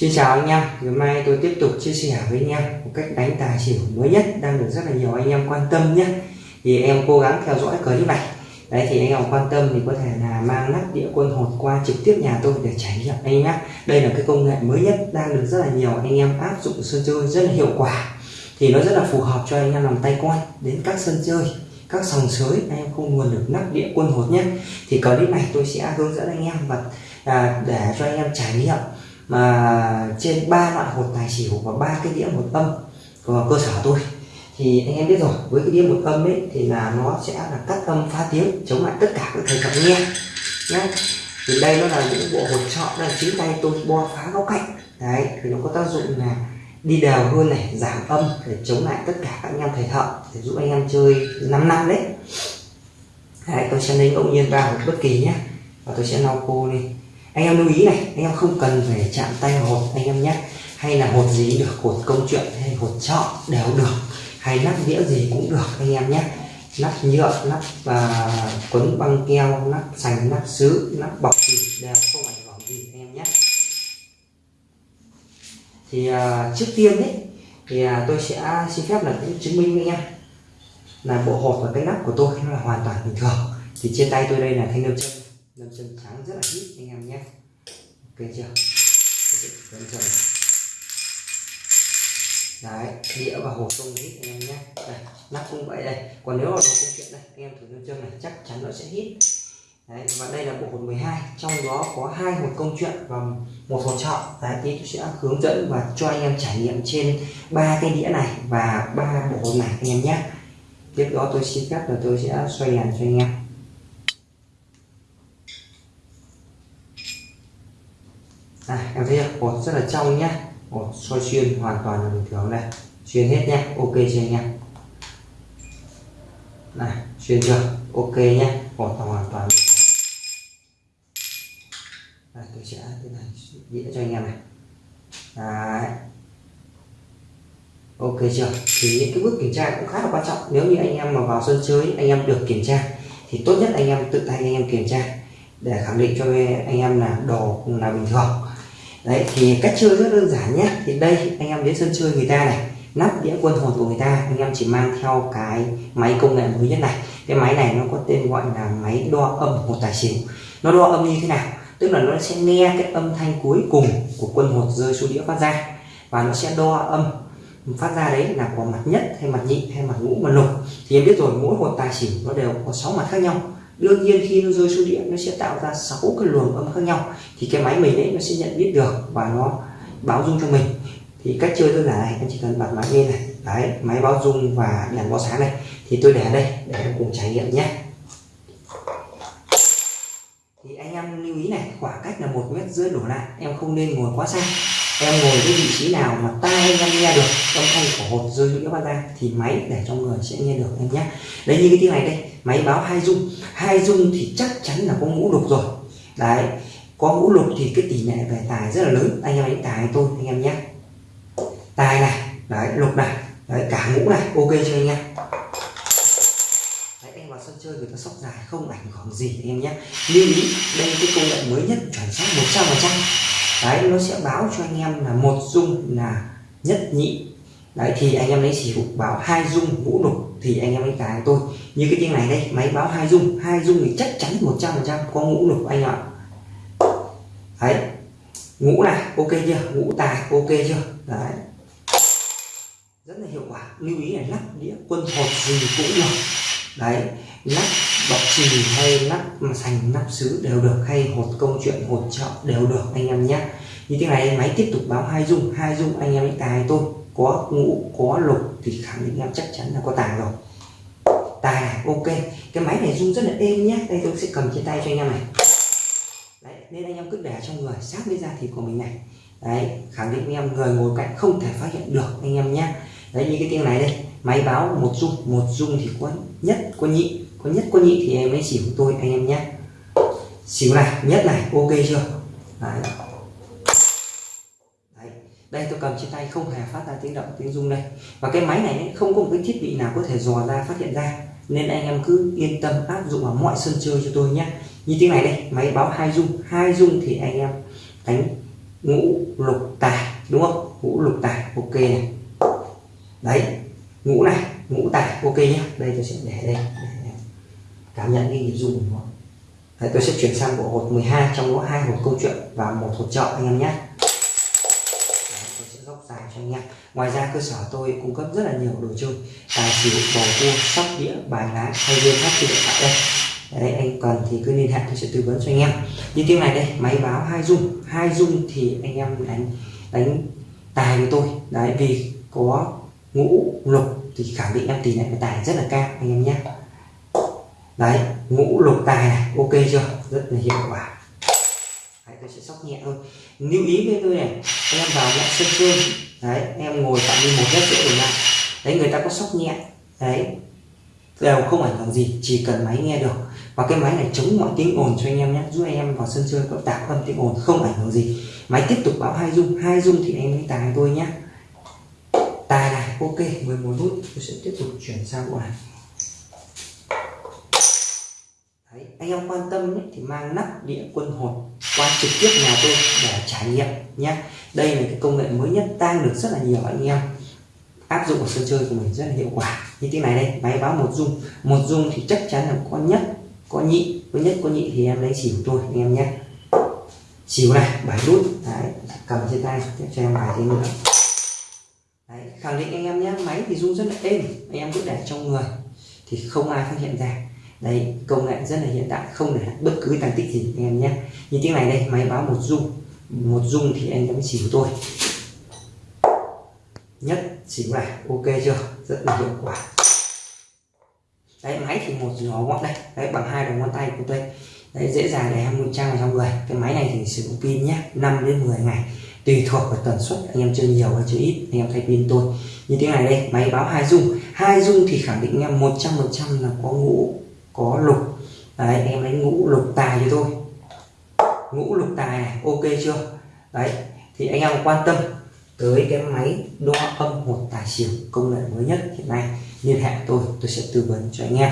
Xin chào anh em, ngày mai tôi tiếp tục chia sẻ với anh em một cách đánh tài xỉu mới nhất đang được rất là nhiều anh em quan tâm nhé. Thì em cố gắng theo dõi clip này. Đấy thì anh em quan tâm thì có thể là mang nắp đĩa quân hột qua trực tiếp nhà tôi để trải nghiệm anh nhé. Đây là cái công nghệ mới nhất đang được rất là nhiều anh em áp dụng sân chơi rất là hiệu quả. Thì nó rất là phù hợp cho anh em làm tay quan đến các sân chơi các sòng sới. Anh em không nguồn được nắp đĩa quân hột nhé. Thì clip này tôi sẽ hướng dẫn anh em và à, để cho anh em trải nghiệm mà trên ba loại hột tài xỉu và ba cái đĩa một âm của cơ sở tôi. Thì anh em biết rồi, với cái đĩa một âm ấy thì là nó sẽ là cắt âm phá tiếng, chống lại tất cả các thầy thợ nghe. Nhé thì đây nó là những bộ hột trọ đây, chính tay tôi bo phá góc cạnh. Đấy, thì nó có tác dụng là đi đều hơn này, giảm âm để chống lại tất cả các anh em thầy thợ, để giúp anh em chơi 5 năm đấy. Đấy, tôi sẽ lấy ngẫu nhiên ba hột bất kỳ nhé và tôi sẽ lau khô lên anh em lưu ý này anh em không cần phải chạm tay vào hột anh em nhé. Hay là hột gì được hột công chuyện hay hột trọ đều được. Hay nắp đĩa gì cũng được anh em nhé. Nắp nhựa nắp và quấn băng keo nắp sành nắp sứ nắp bọc gì đều không ảnh hưởng gì anh em nhé. Thì uh, trước tiên đấy thì uh, tôi sẽ xin phép là cũng chứng minh với anh em là bộ hột và cái nắp của tôi nó là hoàn toàn bình thường. Thì trên tay tôi đây là thanh nêu chân lâm chân trắng rất là ít anh em nhé. Ok chưa? Lâm chân đấy đĩa và hộp không hít anh em nhé. Đây, nắp cũng vậy đây. Còn nếu là đồ công chuyện đây, anh em thử lâm chân này chắc chắn nó sẽ hít đấy và đây là bộ hột 12 trong đó có hai hột công chuyện và một hột trọ. Đấy thì tôi sẽ hướng dẫn và cho anh em trải nghiệm trên ba cái đĩa này và ba bộ hột này anh em nhé. Tiếp đó tôi xin phép là tôi sẽ xoay đèn cho anh em. Đây em thấy không? hột rất là trong nhé hột soi xuyên hoàn toàn là bình thường đây. Xuyên hết nhé ok chưa anh em này xuyên chưa? Ok nhé hột hoàn toàn. Đây, tôi sẽ thế này đĩa cho anh em này. Đấy. Ok chưa? Thì những cái bước kiểm tra cũng khá là quan trọng. Nếu như anh em mà vào sân chơi anh em được kiểm tra thì tốt nhất anh em tự tay anh em kiểm tra để khẳng định cho anh em là đồ là bình thường đấy, thì cách chơi rất đơn giản nhé. Thì đây, anh em đến sân chơi người ta này. Nắp đĩa quân hồn của người ta. Anh em chỉ mang theo cái máy công nghệ mới nhất này. Cái máy này nó có tên gọi là máy đo âm một tài xỉu. Nó đo âm như thế nào? Tức là nó sẽ nghe cái âm thanh cuối cùng của quân hột rơi xuống đĩa phát ra. Và nó sẽ đo âm phát ra đấy là có mặt nhất hay mặt nhị hay mặt ngũ, mặt lục. Thì em biết rồi, mỗi hột tài xỉu nó đều có sáu mặt khác nhau đương nhiên khi nó rơi xuống đĩa nó sẽ tạo ra sáu cái luồng âm khác nhau. Thì cái máy mình đấy nó sẽ nhận biết được và nó báo dung cho mình. Thì cách chơi đơn giản này, anh chỉ cần bật máy lên này. Đấy, máy báo dung và đèn báo sáng này. Thì tôi để đây, để cùng trải nghiệm nhé. Thì anh em lưu ý này, khoảng cách là một mét rưỡi đổ lại. Em không nên ngồi quá xa em ngồi cái vị trí nào mà tai anh em nghe được âm thanh của hột rơi đĩa phát ra thì máy để cho người sẽ nghe được em nhé. Đấy, như cái tiếng này đây, máy báo hai dung hai dung thì chắc chắn là có ngũ lục rồi. Đấy, có ngũ lục thì cái tỷ lệ về tài rất là lớn. Anh em đánh tài tôi, anh em nhé. Tài này, đấy, lục này, đấy, cả ngũ này, ok chưa anh em? Đấy vào sân chơi người ta sóc dài, không ảnh hưởng gì, anh em nhé. Lưu ý, đây cái công nghệ mới nhất, chuẩn xác một trăm phần trăm đấy, nó sẽ báo cho anh em là một dung là nhất nhị. Đấy, thì anh em lấy xỉu báo hai dung ngũ lục thì anh em lấy tài tôi. Như cái tiếng này đây, máy báo hai dung. Hai dung thì chắc chắn một trăm phần trăm có ngũ lục anh ạ. Đấy, ngũ này, ok chưa? Ngũ tài, ok chưa? Đấy. Rất là hiệu quả. Lưu ý là lắp đĩa quân hột gì cũng được. Đấy, lắp bọc chì hay nắp sành nắp sứ đều được, hay hột công chuyện, hột chợ đều được anh em nhé. Như thế này, máy tiếp tục báo hai dung hai dung anh em đánh tài tôi có ngũ, có lục thì khẳng định em chắc chắn là có tài rồi. Tài, ok. Cái máy này rung rất là êm nhé. Đây tôi sẽ cầm trên tay cho anh em này. Đấy, nên anh em cứ để trong người, sát với da thịt của mình này. Đấy, khẳng định em người ngồi cạnh không thể phát hiện được anh em nhé. Đấy, như cái tiếng này đây. Máy báo một dung một dung thì có nhất, có nhị có nhất có nhị thì em ấy chỉ của tôi anh em nhé. Xỉu này nhất này ok chưa? Đấy. đấy đây tôi cầm trên tay không hề phát ra tiếng động tiếng rung đây. Và cái máy này ấy, không có một cái thiết bị nào có thể dò ra phát hiện ra. Nên anh em cứ yên tâm áp dụng vào mọi sân chơi cho tôi nhé. Như tiếng này đây máy báo hai dung hai dung thì anh em đánh ngũ lục tài đúng không? Ngũ lục tài ok này. Đấy ngũ này ngũ tài ok nhé. Đây tôi sẽ để đây cảm nhận cái nhịp rung của nó. Đấy, tôi sẽ chuyển sang bộ hột 12 trong đó hai hột câu chuyện và một hột trợ anh em nhé. Tôi sẽ dốc dài cho anh em. Ngoài ra cơ sở tôi cung cấp rất là nhiều đồ chơi tài xỉu bầu cua sóc đĩa bài lá hay game hát trên điện thoại. Đây đấy anh cần thì cứ liên hệ tôi sẽ tư vấn cho anh em. Như tiếng này đây máy báo hai dung hai dung thì anh em đánh đánh tài với tôi. Đấy vì có ngũ lục thì khẳng định em tỷ lệ tài rất là cao anh em nhé đấy ngũ lục tài này ok chưa? Rất là hiệu quả. Đấy, tôi sẽ sóc nhẹ thôi. Lưu ý với tôi này em vào nhẹ sân chơi. Đấy em ngồi phạm vi một mét rưỡi đường lại đấy người ta có sóc nhẹ. Đấy đều không ảnh hưởng gì chỉ cần máy nghe được. Và cái máy này chống mọi tiếng ồn cho anh em nhé. Giúp anh em vào sân chơi có tạp âm tiếng ồn không ảnh hưởng gì. Máy tiếp tục báo hai dung hai dung thì anh lấy tài tôi nhé. Tài này ok 11 nút tôi sẽ tiếp tục chuyển sang bộ này Đấy, anh em quan tâm ấy, thì mang nắp đĩa quân hồn qua trực tiếp nhà tôi để trải nghiệm nhé đây là cái công nghệ mới nhất đang được rất là nhiều anh em áp dụng vào sân chơi của mình rất là hiệu quả. Như thế này đây máy báo một dung. Một dung thì chắc chắn là có nhất có nhị. Có nhất có nhị thì em lấy xỉu tôi anh em nhé xỉu này bảy nút đấy cầm trên tay tiếp cho em bài thêm nữa. Đấy khẳng định anh em nhé máy thì rung rất là êm. Anh em cứ để trong người thì không ai phát hiện ra đây công nghệ rất là hiện đại, không để bất cứ tăng tích gì, anh em nhé. Như tiếng này đây, máy báo một dung một dung thì anh em của tôi. Nhất chỉnh này ok chưa? Rất là hiệu quả. Đấy, máy thì một nhỏ gọn đây đấy, bằng hai đầu ngón tay của tôi. Đấy, dễ dàng để em ngụy trang vào trong người. Cái máy này thì sử dụng pin nhé 5 đến 10 ngày. Tùy thuộc vào tần suất, anh em chơi nhiều hay chơi ít, anh em thay pin tôi. Như thế này đây, máy báo hai dung hai dung thì khẳng định em 100 phần trăm là có ngũ có lục. Đấy, em đánh ngũ lục tài cho tôi. Ngũ lục tài này, ok chưa? Đấy, thì anh em quan tâm tới cái máy đo âm một tài xỉu công nghệ mới nhất hiện nay, liên hệ tôi tôi sẽ tư vấn cho anh em.